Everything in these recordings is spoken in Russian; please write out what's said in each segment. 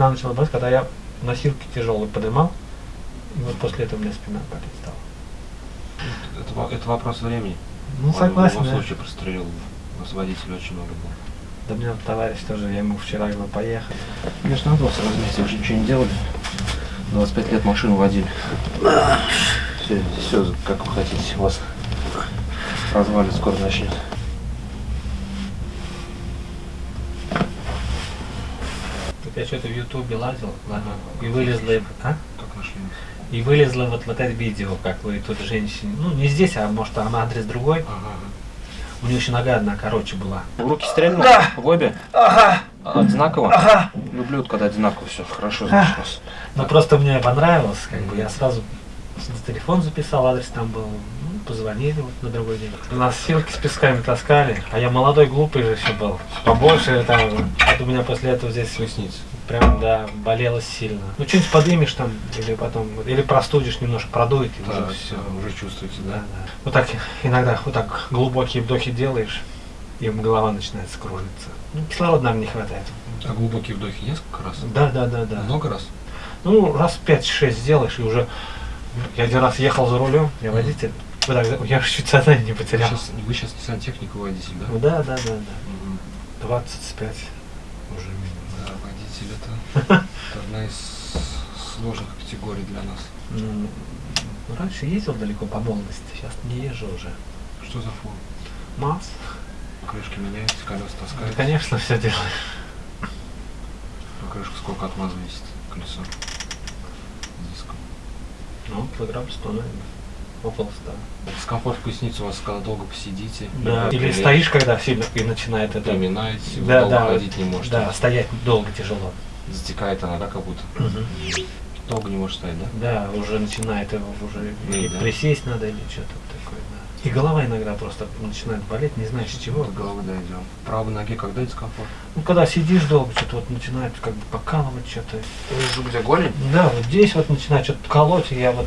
спина начала болеть, когда я носилки тяжелые поднимал. И вот после этого у меня спина болеть стала. Это, это вопрос времени. Ну, Он согласен, В любом случае прострелил. У нас водителей очень много было. Да мне вот товарищ тоже, я ему вчера говорю, поехали. Конечно, надо вас разместить, уже ничего не делали. 25 лет машину водили. Все, все, как вы хотите, у вас развалит скоро начнет. Тут я что-то в Ютубе лазил, ладно, и вылезла, а? Как нашли? И вылезло вот, вот это видео, как вы тут женщине, ну не здесь, а может там адрес другой. Ага. У нее еще нога одна короче была. В руки стрельнул? Да. В обе? Ага, Одинаково? ага. Люблю, когда одинаково все. Хорошо, вас. Ну просто мне понравилось, как бы я сразу на телефон записал, адрес там был, позвонили вот на другой день. Нас силки с песками таскали, а я молодой, глупый же еще был. Побольше там, вот у меня после этого здесь Поясница. прям, да, болело сильно. Ну что-нибудь подымешь там, или потом, или простудишь, немножко продует, и уже Да, все. все, уже чувствуете, Да, да? да. Вот так иногда вот так глубокие вдохи делаешь, и голова начинает скружиться. Ну, кислорода, наверное, не хватает. А глубокие вдохи несколько раз? Да, да, да, да. Много раз? Ну, раз 5-6 сделаешь, и уже... Я один раз ехал за рулем, я водитель. Вот так, я чуть сознание не Вы потерял. сейчас, вы сейчас не сантехник, вы водитель, да? Ну, Да, да, да, да. Мгм. 25 уже минимум. Да, водитель это, это одна из сложных категорий для нас. Ну, раньше ездил далеко по молодости, сейчас не езжу уже. Что за фон? Масс. Крышки меняете, колеса Да, таскаете. конечно, все делаешь. А крышка сколько от МАЗа весит? Колесо. Диском. Ну, килограмм 100, наверное. 100. Дискомфорт в пояснице у вас, когда долго посидите. Да. Или прилечь, стоишь, когда сильно и начинает это... Доминаете, вы Да, долго да. ходить не можете. Да, стоять долго тяжело. Затекает она, да, как будто? Долго не может стоять, да? Да, уже начинает его уже Ну, или да. присесть надо или что-то такое, да. И голова иногда просто начинает болеть, не знаешь с чего. До головы дойдем. Правой ноге когда дискомфорт? Ну, когда сидишь долго, что-то вот начинает как бы покалывать что-то. Внизу где голень? Да, вот здесь вот начинает что-то колоть, и я вот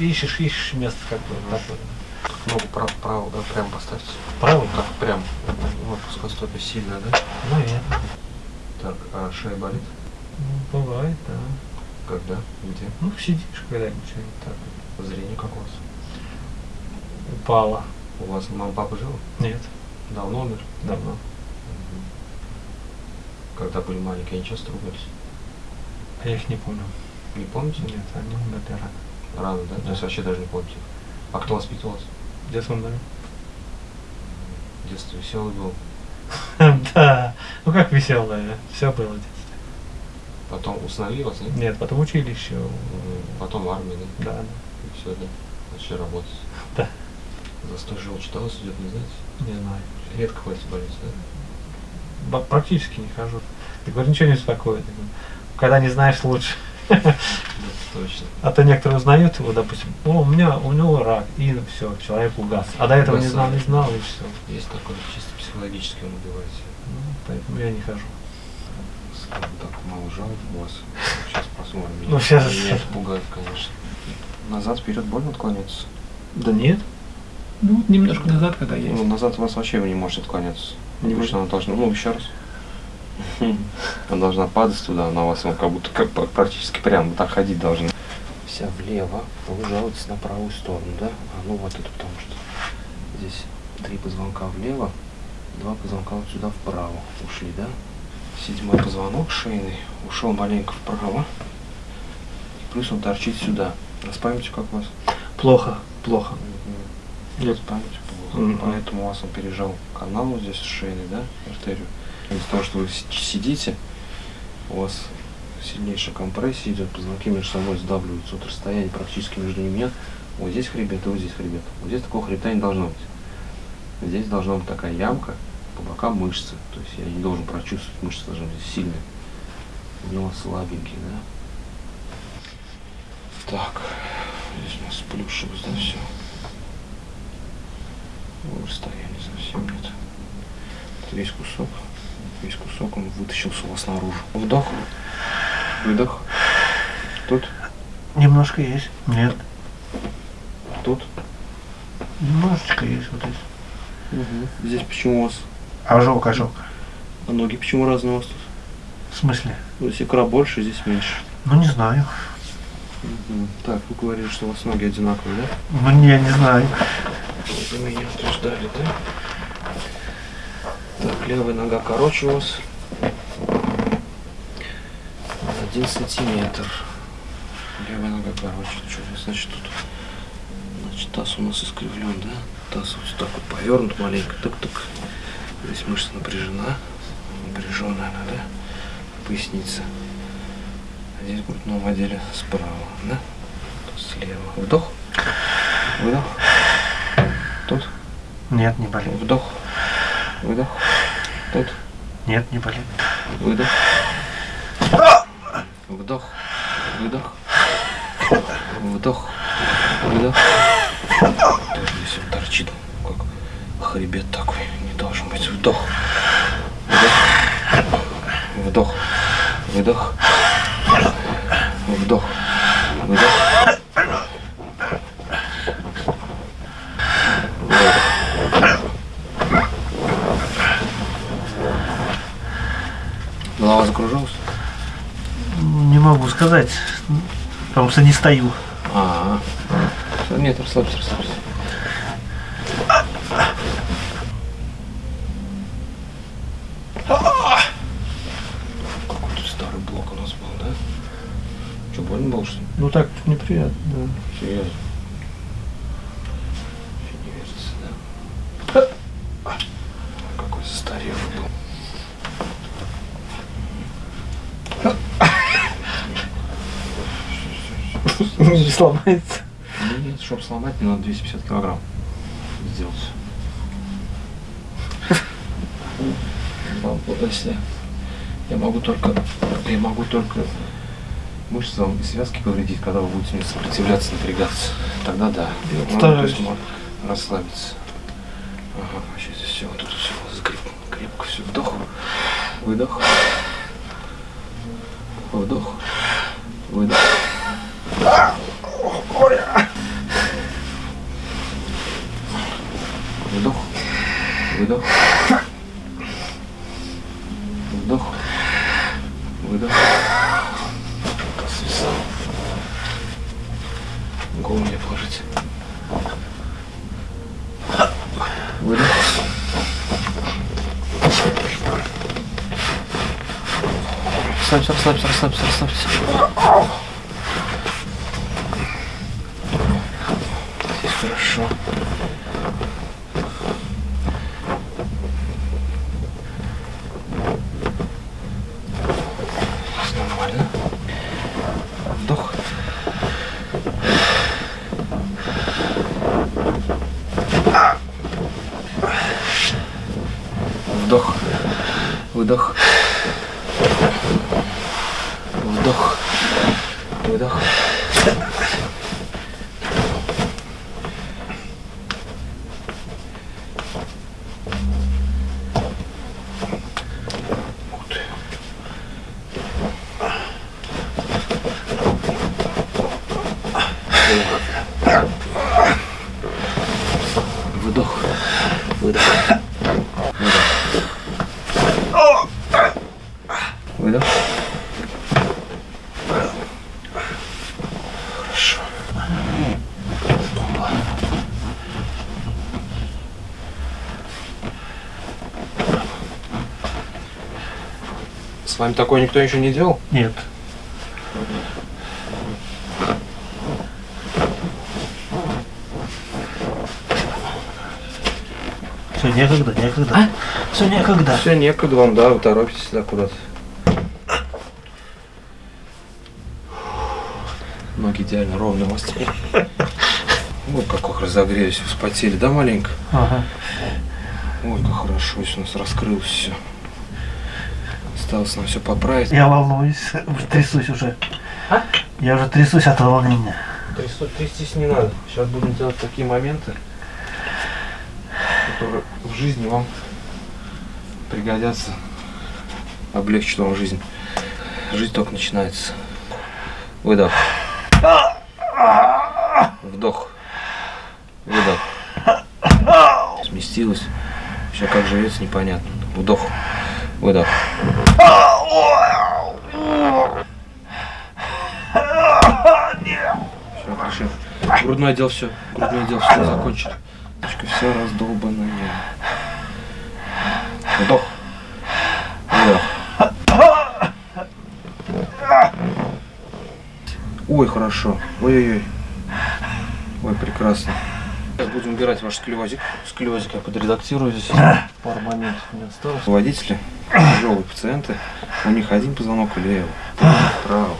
ищешь, ищешь место как бы вот такое. Ногу право, право, да, прямо поставьте. Правый? Так, прям. Вот, плоскостопие сильно, да? Наверное. Так, а шея болит? Ну, бывает, да. Когда? Где? Ну, сидишь когда-нибудь так. Зрение как у вас? Упала. У вас мама, папа жил? Нет, Давно умер? давно. Мгм. Когда были маленькие, они часто ругались? А я их не помню. Не помните? Нет, они умерли рано. Рано, да? То есть Да. вообще даже не помните. А кто воспитывал вас? Где умерли? В детстве веселый был. Да. Ну как веселое. Все было в детстве. Потом усыновили вас, нет? Нет, потом училище. М, Потом армия, да? Да, да. И все, да? Начали работать. Да. Застой желчи читалось идет, не знаете? Не знаю. Редко ходите в больницу, да? Практически не хожу. Ты говоришь, ничего не. Я говорю, Когда не знаешь, лучше. Точно. А то некоторые узнают его, допустим, о, у меня, у него рак, и все, человек угас. А до этого не знал, не знал, и все. Есть такое, чисто психологически он убиваете. Ну, поэтому я не хожу. Скажем так, мало жалоб у вас. Сейчас посмотрим. Ну, щас. Меня это пугает, конечно. Назад, вперед больно отклоняться? Да нет. Ну, вот немножко назад, когда Ну, назад у вас вообще вы не можете отклоняться. Не что она должна, ну, еще раз. Она должна падать туда, она у вас ну, как будто как, практически прямо вот так ходить должна. Вся влево, вы жалуетесь на правую сторону, да? А ну вот это потому что здесь три позвонка влево, два позвонка вот сюда вправо ушли, да? Седьмой позвонок шейный ушел маленько вправо, и плюс он торчит сюда. А с памятью как у вас? Плохо, плохо. Нет, память плохо. Мгм. Поэтому у вас он пережал канал вот здесь шейный, да, артерию. Из-за того, что вы си- сидите, у вас сильнейшая компрессия идет, позвонки между собой сдавливаются. Вот расстояние практически между ними нет. Вот здесь хребет и вот здесь хребет. Вот здесь такого хребта не должно быть. Здесь должна быть такая ямка, по бокам мышцы. То есть я не должен прочувствовать, мышцы должны быть сильные. У него слабенький, да? Так, здесь у нас плюшилось, да, все. Ну, расстояния совсем нет. Это весь кусок. Весь кусок он вытащился у вас наружу. Вдох. Выдох. Тут. Немножко есть. Нет. Тут. Немножечко есть вот здесь. Здесь почему у вас? Ожог, ожог. А ноги почему разные у вас тут? В смысле? Ну, Здесь икра больше, здесь меньше. Ну не знаю. Мгм. Так, вы говорили, что у вас ноги одинаковые, да? Ну не, не знаю. Вы меня утверждали, да? Так, левая нога короче у вас. Один сантиметр. Левая нога короче. Что значит тут? Значит, таз у нас искривлен, да? Таз вот так вот повернут маленько. Так-так. Здесь мышца напряжена. Напряженная она, да? Поясница. А здесь в грудном отделе справа, да? Тут слева. Вдох. Выдох. Тут. Нет, не болит. Вдох. Выдох. Тут. Нет, не болит. Выдох. Вдох. Выдох. Вдох. Выдох. Тоже здесь он торчит, как хребет такой. Не должен быть. Вдох. Вдох. Вдох. Выдох. Вдох. Выдох. Голова закружилась? Не могу сказать, потому что не стою. А, Всё, нет, расслабься, расслабься. Какой-то старый блок у нас был, да? Что, больно было, что ли? Ну так неприятно, да. Серьезно? Вообще не верится, да? Какой застарелый был. Не сломается. Ну, Нет, чтобы сломать, мне надо 250 килограмм сделать. Если я могу только, я могу только мышцы и связки повредить, когда вы будете мне сопротивляться, напрягаться. Тогда да. Я Ну, то есть расслабиться. Ага, сейчас здесь все, вот тут все закрепко, крепко все. Вдох, выдох, вдох, выдох. Вдох, выдох, вдох, выдох. Свисал. Голову мне положите. Выдох. Расслабься, расслабься, расслабься, расслабься. Здесь хорошо. Здесь нормально. Вдох. Вдох. Выдох. Вдох. Выдох. Ух ты. Выдох. Выдох. Выдох. Выдох. Хорошо. Опа. С вами такое никто еще не делал? Нет. Все, некогда, некогда. Все, некогда. Все, некогда вам, да, вы торопитесь сюда куда-то. Ноги идеально ровные у вас теперь. Вот как их разогрелись, вспотели, да, маленько? Ага. Ой, как хорошо, если у нас раскрылось все. Осталось нам все поправить. Я волнуюсь, уже трясусь уже. А? Я уже трясусь от волнения. Трястись не надо. Сейчас будем делать такие моменты, которые в жизни вам пригодятся, облегчат вам жизнь. Жизнь только начинается. Выдох. Вдох. Выдох. Сместилась. Все как живется, непонятно. Вдох. Выдох. Все, хорошо. Грудной отдел все. Грудной отдел все закончили. Точка все раздолбанная. Вдох. Вдох. Ой, хорошо. Ой-ой-ой. Ой, прекрасно. Сейчас будем убирать ваш склевозик. Склевозик я подредактирую здесь. Пару моментов Не осталось. Водители тяжелые пациенты. У них один позвонок влево, вправо.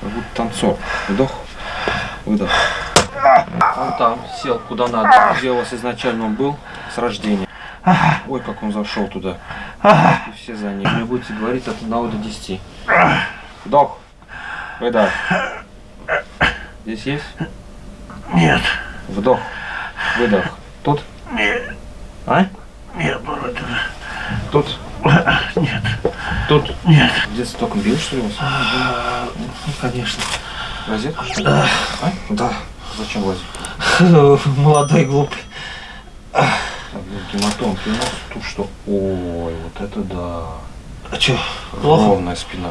Как будто танцор. Вдох, выдох. Он там сел куда надо, где у вас изначально он был, с рождения. Ой, как он зашел туда. И все за ним. Мне будете говорить от 1 до 10. Вдох, выдох. Здесь есть? Нет. Вдох, выдох. Тут? Нет. А? Нет, вроде. Тут? Нет. Тут? Нет. Детстве током бил, что ли, вас? Ну, конечно. Розетку, что ли? А? Да. Зачем лазить? Молодой глупый. Так, ну, гематом, ты у нас тут что? Ой, вот это да. А чё, плохо? Ровная спина.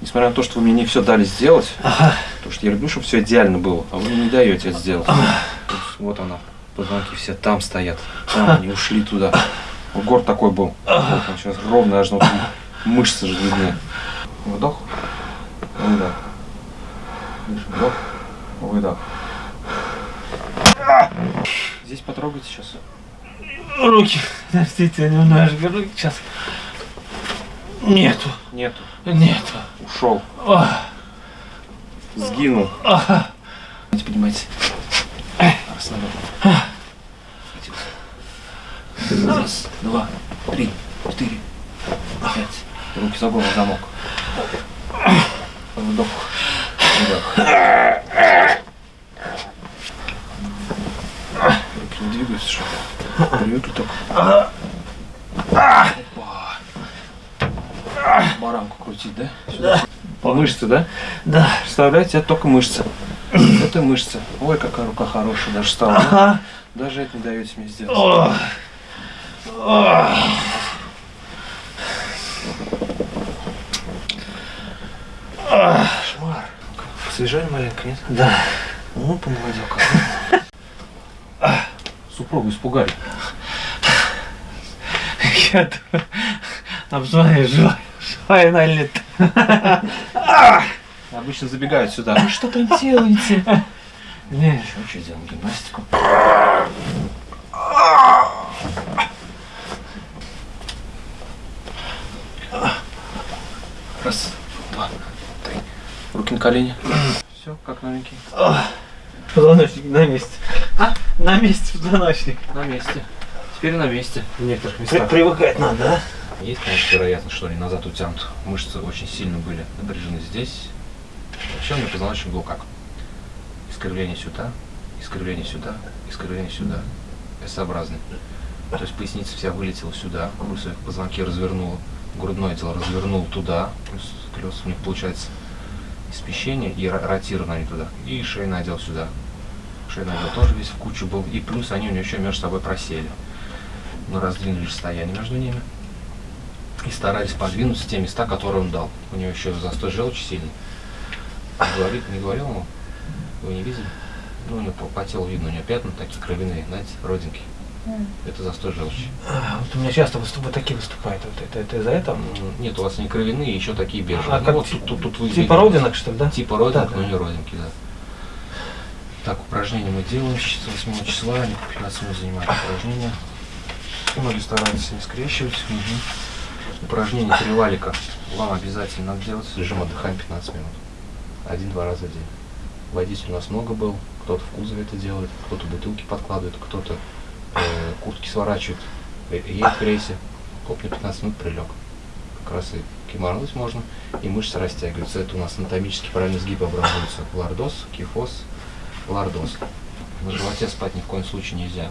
Несмотря на то, что вы мне не все дали сделать, потому что я люблю, чтобы все идеально было, а вы мне не даете это сделать. Вот, вот она, позвонки все там стоят, там они ушли туда. Город такой был. Вот он сейчас ровно, аж мышцы же видны. Вдох, выдох. Вдох, выдох. Здесь потрогайте сейчас. Руки. Подождите, немножко руки сейчас. Нету. Нету. Нету. Ушел. Ох. Сгинул. Ага. Расслабляй. Раз, два, три, четыре, пять. Руки за голову, замок. Вдох. Выдох. Руки не двигаются, что ли? Привыкли. Опа. Баранку крутить, да? Сюда. Мышцы, да? Да. Представляете, это только мышцы. Это мышцы. Ой, какая рука хорошая даже стала. Ага. Даже это не даете мне сделать. Ох. Ох. Кошмар. Посвежали маленько, нет? Да. Ну, помолодел как. Супругу испугали. Я обзвоню, живая, живая она или нет. Обычно забегают сюда. Вы что там делаете? Нет. Что, что делаем? Гимнастику? Раз, два, три. Руки на колени. Все, как новенький. Позвоночник на месте. А? На месте позвоночник. На месте. Теперь на месте. В некоторых местах. привыкать надо, да? Есть, конечно, вероятность, что они назад утянут. Мышцы очень сильно были напряжены здесь. Вообще у меня позвоночник был как? Искривление сюда, искривление сюда, искривление сюда. S-образный. То есть поясница вся вылетела сюда, брусья позвонки развернула, грудное отдел развернул туда, плюс колес у них получается и смещение, и ро- ротировано они туда, и шейный отдел сюда. Шейный отдел тоже весь в кучу был, и плюс они у него еще между собой просели. Мы раздвинули расстояние между ними и старались подвинуться те места, которые он дал. У него еще застой желчи сильный. Говорит, не говорил ему? Вы не видели? Ну, у него по, по телу видно, у него пятна такие кровяные, знаете, родинки. Это застой желчи. А, вот у меня часто выступ... вот такие выступают. Вот это, это из-за этого? Нет, у вас не кровяные, еще такие бежевые. А Ну, как вот тут, тут, тут вы Типа видите. родинок, что ли, да? Типа родинок, Да, но да. не родинки, да. Так, упражнения мы делаем с 8 числа, они по 15 минут занимают упражнения. Ноги стараются не скрещивать. Мгм. Упражнение три валика вам обязательно надо делать. Режим отдыхаем 15 минут. Один-два раза в день. Водитель у нас много был. Кто-то в кузове это делает, кто-то бутылки подкладывает, кто-то э, куртки сворачивает, э, едет в рейсе. Хоп, на 15 минут прилег. Как раз и кимарнуть можно, и мышцы растягиваются. Это у нас анатомически правильно сгибы образуются. Лордоз, кифоз, лордоз. На животе спать ни в коем случае нельзя.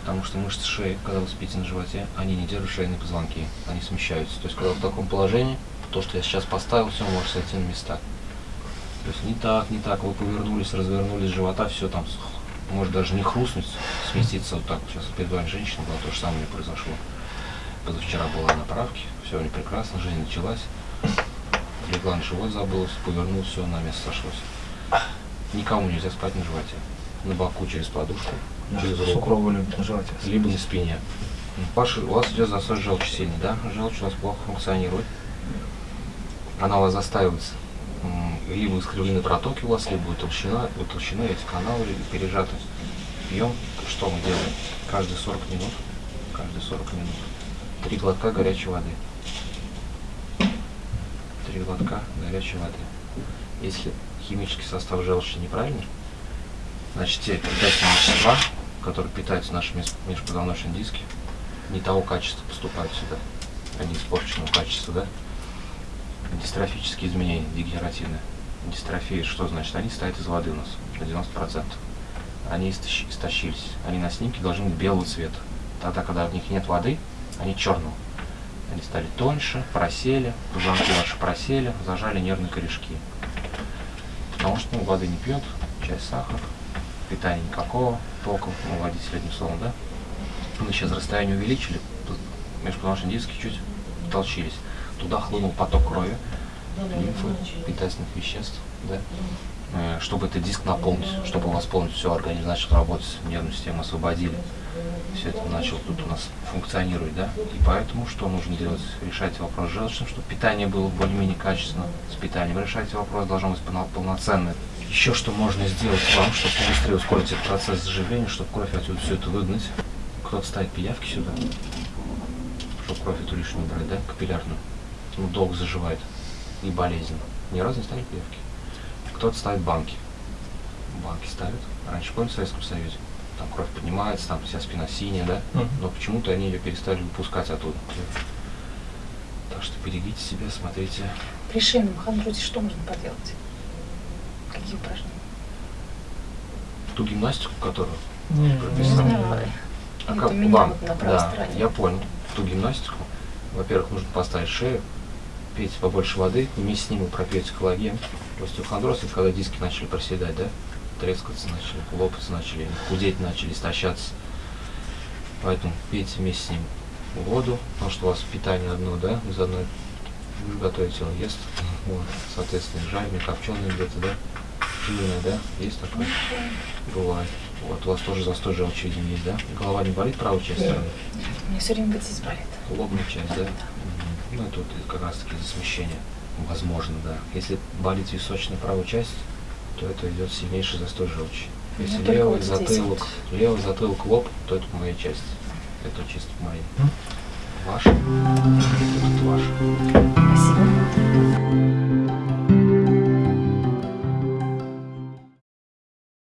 Потому что мышцы шеи, когда вы спите на животе, они не держат шейные позвонки, они смещаются. То есть, когда вы в таком положении, то, что я сейчас поставил, все может сойти на места. То есть не так, не так, вы повернулись, развернулись живота, все там может даже не хрустнуть, сместиться вот так. Сейчас перед вами женщина была, то же самое не произошло. Позавчера была на правке, все у нее прекрасно, жизнь началась. легла на живот, забылась, повернулась, все, на место сошлось. Никому нельзя спать на животе. На боку через подушку, через руку, любит либо на спине. Паша, у вас идет засос желчи сильный, да? Желчь у вас плохо функционирует. Она у вас застаивается. Либо искривлены протоки у вас, либо утолщена, утолщены эти каналы пережаты. Пьем, что мы делаем? Каждые 40 минут, каждые 40 минут, три глотка горячей воды. Три глотка горячей воды. Если химический состав желчи неправильный, значит те питательные вещества, которые питаются наши меж- межпозвоночные диски, не того качества поступают сюда. Они испорченного качества, да? Дистрофические изменения, дегенеративные. Дистрофия, что значит? Они стоят из воды у нас на 90%. Они истощ- истощились. Они на снимке должны быть белого цвета. Тогда, когда в них нет воды, они черного. Они стали тоньше, просели, позвонки ваши просели, зажали нервные корешки. Потому что ну, воды не пьет, часть сахар, питания никакого толком, ну, водитель одним словом, да? Мы сейчас расстояние увеличили, межпозвоночные диски чуть толчились. Туда хлынул поток крови, лимфы, питательных веществ, да? Э, Чтобы этот диск наполнить, чтобы восполнить все, организм начал работать, нервную систему освободили. Все это начало тут у нас функционировать, да? И поэтому что нужно делать? Решайте вопрос желчным, чтобы питание было более-менее качественно с питанием. Решайте вопрос, должно быть полно- полноценное. Еще что можно сделать вам, чтобы быстрее ускорить этот процесс заживления, чтобы кровь отсюда все это выгнать. Кто-то ставит пиявки сюда, чтобы кровь эту лишнюю брать, да, капиллярную. Ну, долго заживает и болезненно. Ни разу не ставили пиявки. Кто-то ставит банки. Банки ставят. Раньше, помните, в Советском Союзе? Там кровь поднимается, там вся спина синяя, да? Мгм. Но почему-то они ее перестали выпускать оттуда. Так что берегите себя, смотрите. При шейном хондрозе что можно поделать? Какие упражнения? Ту гимнастику, которую Не, Не прописал. знаю. А как вам? вот на правой да, я понял. Ту гимнастику. Во-первых, нужно поставить шею, пейте побольше воды, вместе с ним вы пропьете коллаген. Остеохондроз это когда диски начали проседать, да? Трескаться начали, лопаться начали, худеть начали, истощаться. Поэтому пейте вместе с ним воду, потому что у вас питание одно, да, из одной вы готовите, он ест. Вот, соответственно, жареное, копченое где-то, да? Жирное, да? Есть такое? Бывает. Вот у вас тоже застой желчи, видимо, есть, да? Голова не болит, правая часть стороны? У меня все время здесь болит. Лобная часть, да? Мгм ну это как раз таки засмещение возможно, да. Если болит височная правая часть, то это идет сильнейший застой желчи. Ну, Если ну, левый вот затылок, вот. левый затылок лоб, то это моя часть. Это чисто мои. Ваша. Это ваша. Спасибо.